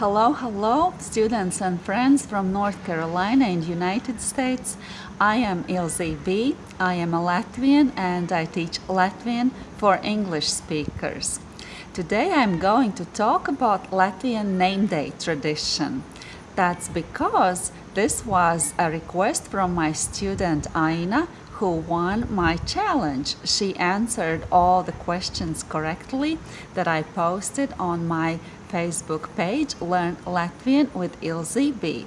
Hello, hello, students and friends from North Carolina and United States. I am Ilze B. I am a Latvian and I teach Latvian for English speakers. Today I'm going to talk about Latvian name day tradition. That's because this was a request from my student Aina who won my challenge. She answered all the questions correctly that I posted on my Facebook page, Learn Latvian with Ilze B.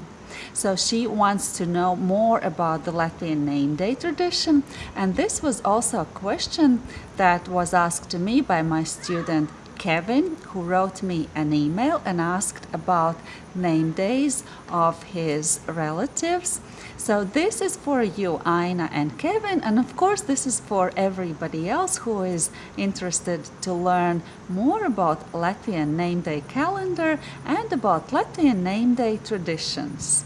So she wants to know more about the Latvian name day tradition and this was also a question that was asked to me by my student Kevin who wrote me an email and asked about name days of his relatives. So this is for you, Aina and Kevin, and of course this is for everybody else who is interested to learn more about Latvian name day calendar and about Latvian name day traditions.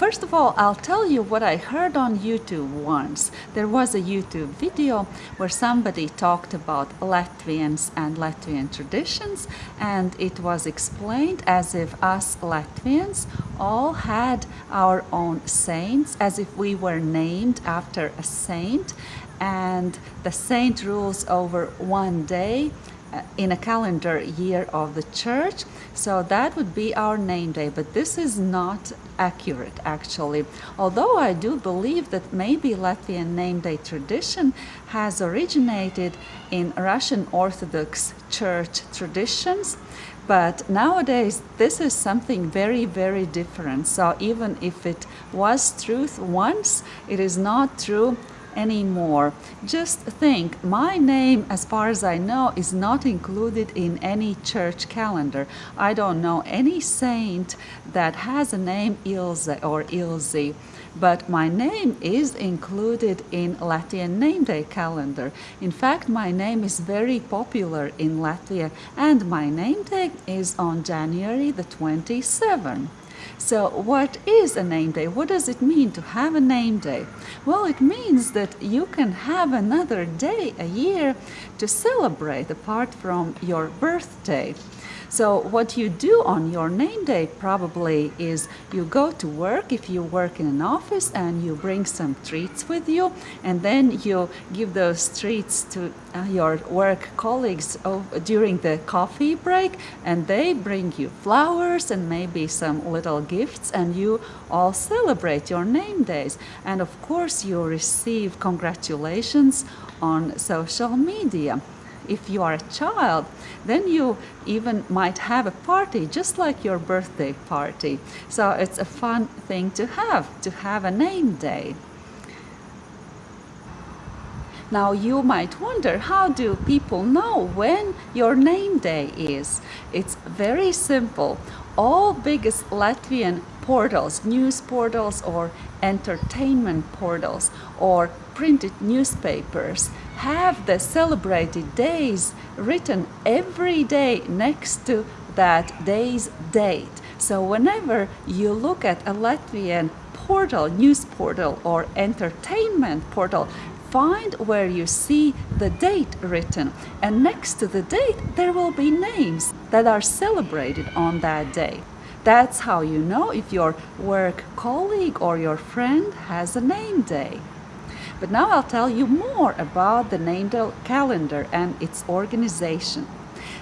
First of all, I'll tell you what I heard on YouTube once. There was a YouTube video where somebody talked about Latvians and Latvian traditions and it was explained as if us Latvians all had our own saints, as if we were named after a saint and the saint rules over one day in a calendar year of the church. So that would be our name day, but this is not accurate actually. Although I do believe that maybe Latvian name day tradition has originated in Russian Orthodox Church traditions, but nowadays this is something very, very different. So even if it was truth once, it is not true anymore. Just think, my name, as far as I know, is not included in any church calendar. I don't know any saint that has a name Ilze or Ilzi, but my name is included in Latvian name day calendar. In fact, my name is very popular in Latvia and my name day is on January the 27th. So what is a name day? What does it mean to have a name day? Well, it means that you can have another day a year to celebrate apart from your birthday. So what you do on your name day probably is you go to work if you work in an office and you bring some treats with you and then you give those treats to uh, your work colleagues during the coffee break and they bring you flowers and maybe some little gifts and you all celebrate your name days. And of course you receive congratulations on social media if you are a child, then you even might have a party just like your birthday party. So it's a fun thing to have, to have a name day. Now you might wonder, how do people know when your name day is? It's very simple. All biggest Latvian portals, news portals or entertainment portals or printed newspapers have the celebrated days written every day next to that day's date. So whenever you look at a Latvian portal, news portal or entertainment portal, find where you see the date written and next to the date there will be names that are celebrated on that day. That's how you know if your work colleague or your friend has a name day. But now I'll tell you more about the name day calendar and its organization.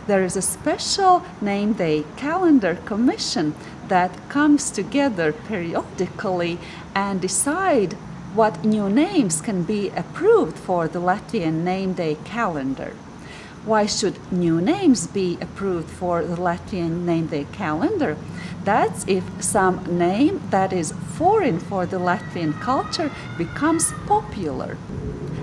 There is a special name day calendar commission that comes together periodically and decide what new names can be approved for the Latvian name day calendar. Why should new names be approved for the Latvian name day calendar? That's if some name that is foreign for the Latvian culture becomes popular.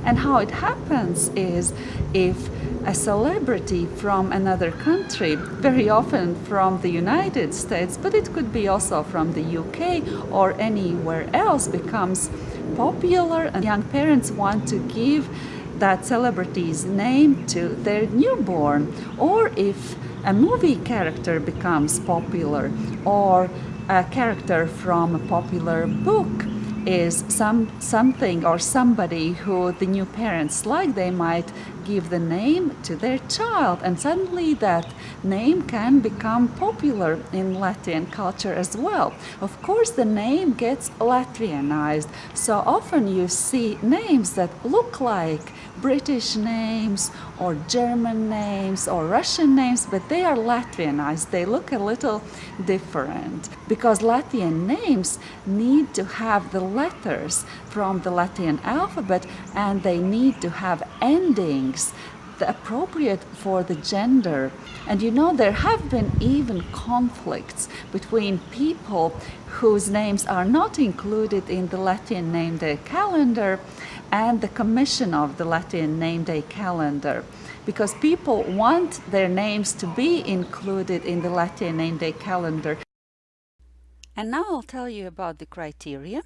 And how it happens is if a celebrity from another country, very often from the United States, but it could be also from the UK or anywhere else, becomes popular and young parents want to give that celebrity's name to their newborn. Or if a movie character becomes popular or a character from a popular book is some something or somebody who the new parents like they might give the name to their child and suddenly that name can become popular in Latvian culture as well. Of course the name gets Latvianized so often you see names that look like British names or German names or Russian names, but they are Latvianized. They look a little different because Latvian names need to have the letters from the Latin alphabet and they need to have endings appropriate for the gender. And you know, there have been even conflicts between people whose names are not included in the Latvian name day calendar and the commission of the Latvian name day calendar because people want their names to be included in the Latvian name day calendar. And now I'll tell you about the criteria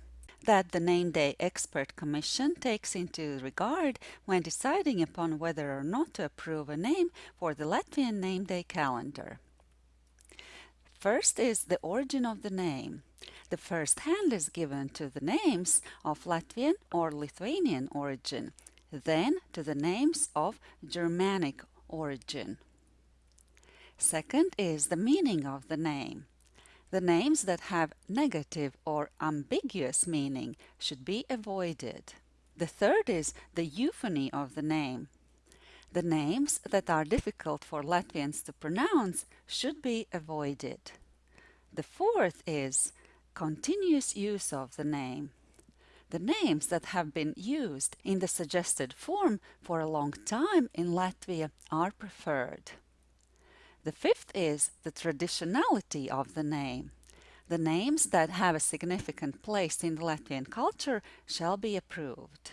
that the Name Day Expert Commission takes into regard when deciding upon whether or not to approve a name for the Latvian Name Day calendar. First is the origin of the name. The first hand is given to the names of Latvian or Lithuanian origin, then to the names of Germanic origin. Second is the meaning of the name. The names that have negative or ambiguous meaning should be avoided. The third is the euphony of the name. The names that are difficult for Latvians to pronounce should be avoided. The fourth is continuous use of the name. The names that have been used in the suggested form for a long time in Latvia are preferred. The fifth is the traditionality of the name. The names that have a significant place in the Latvian culture shall be approved.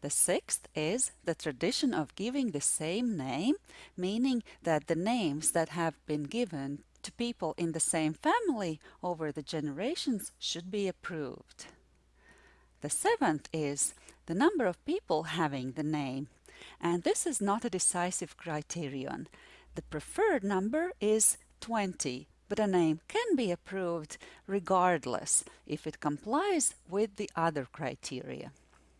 The sixth is the tradition of giving the same name, meaning that the names that have been given to people in the same family over the generations should be approved. The seventh is the number of people having the name, and this is not a decisive criterion. The preferred number is 20, but a name can be approved regardless if it complies with the other criteria.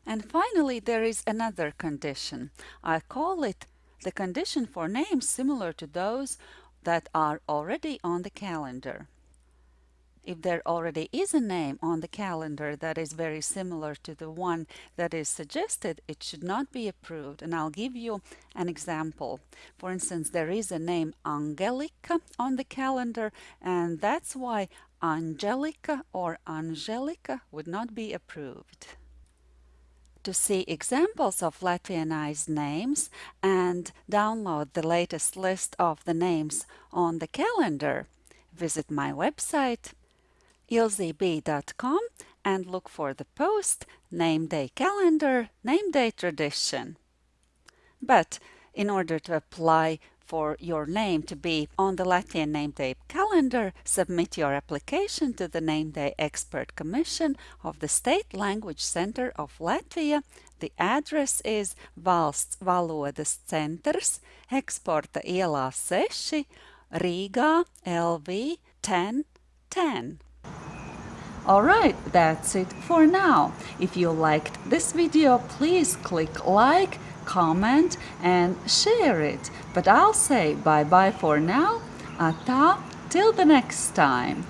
And finally, there is another condition. I call it the condition for names similar to those that are already on the calendar. If there already is a name on the calendar that is very similar to the one that is suggested, it should not be approved. And I'll give you an example. For instance, there is a name Angelica on the calendar, and that's why Angelica or Angelica would not be approved to see examples of Latvianized names and download the latest list of the names on the calendar, visit my website ilzeb.com and look for the post Name Day Calendar, Name Day Tradition. But in order to apply for your name to be on the Latvian Name Day calendar, submit your application to the Name Day Expert Commission of the State Language Center of Latvia. The address is Valsts Valodas Centrs, Eksporta ielā 6, Rīgā, LV 1010. Alright, that's it for now. If you liked this video, please click like, comment and share it. But I'll say bye bye for now. Ata, till the next time.